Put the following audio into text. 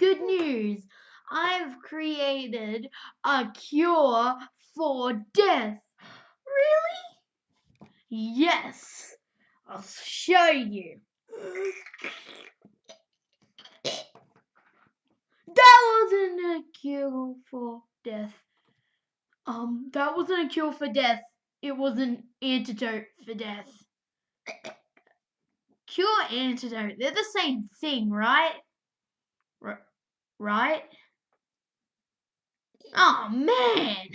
Good news! I've created a cure for death. Really? Yes. I'll show you. That wasn't a cure for death. Um, that wasn't a cure for death. It was an antidote for death. Cure antidote, they're the same thing, right? Right? Oh man!